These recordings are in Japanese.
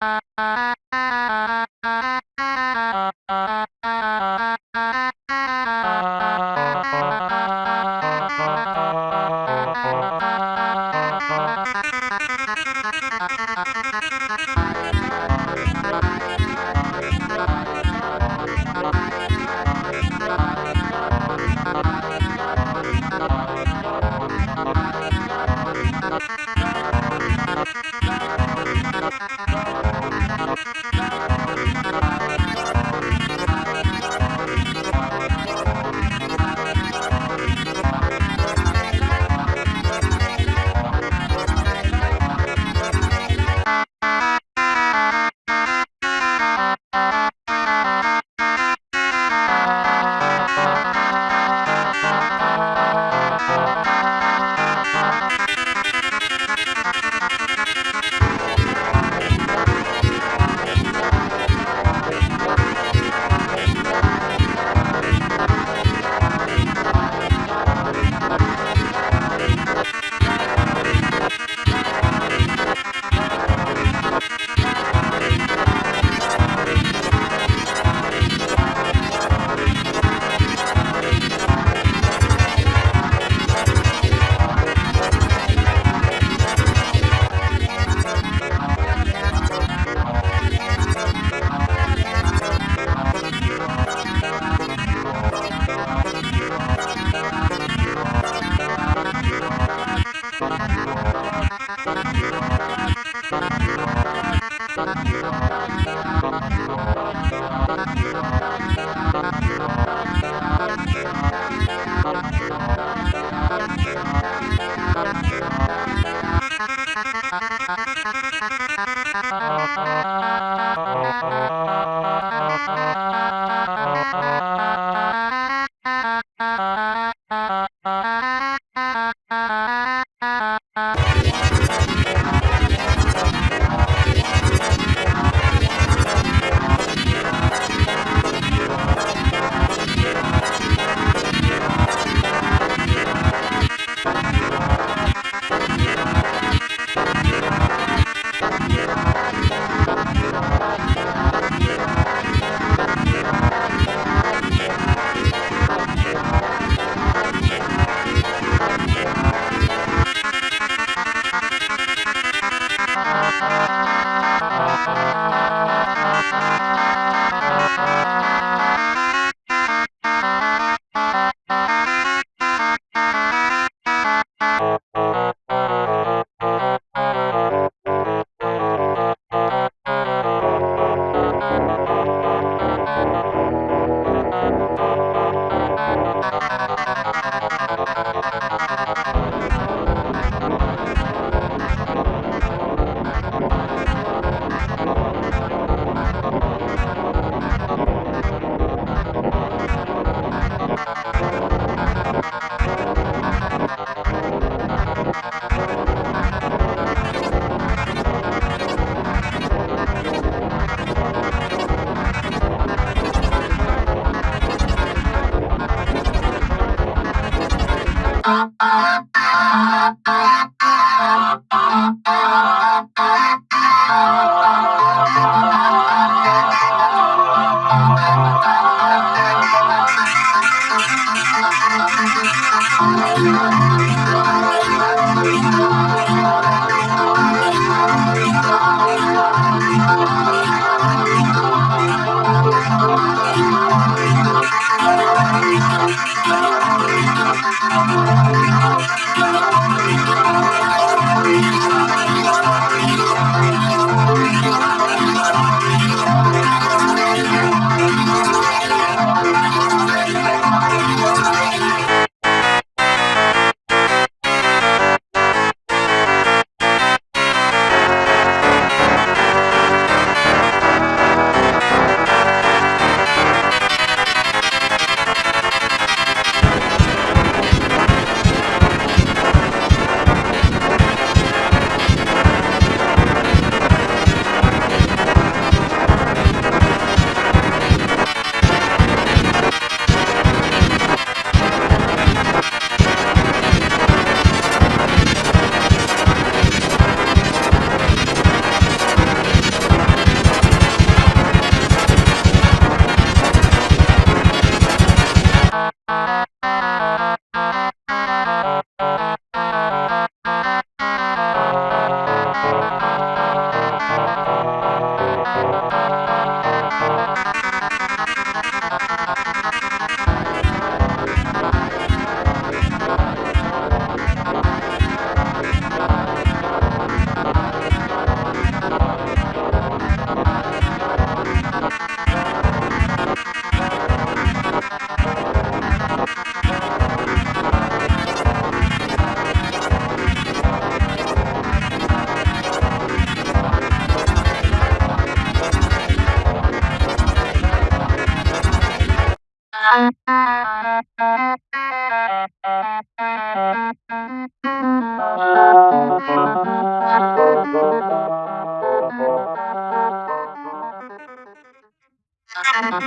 Bye.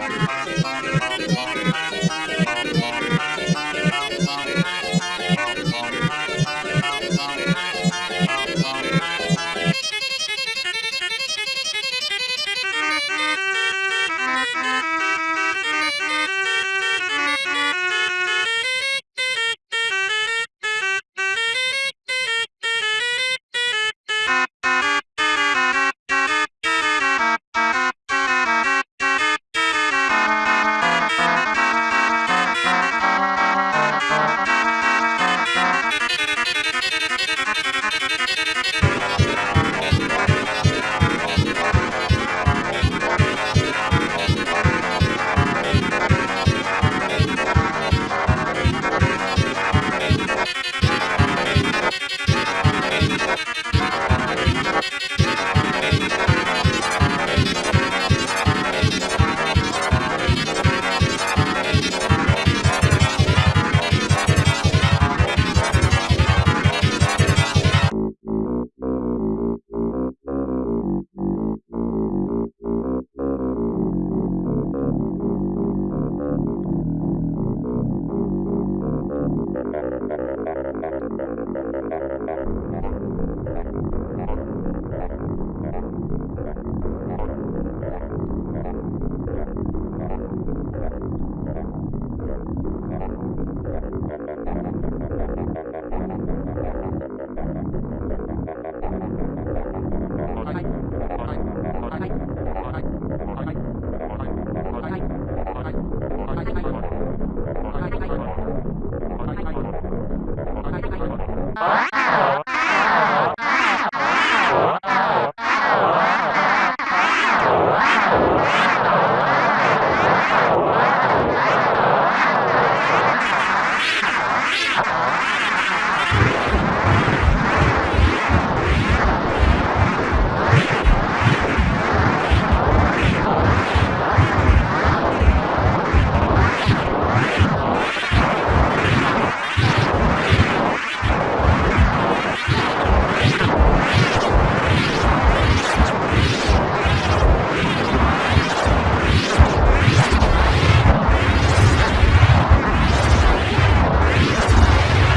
Bye.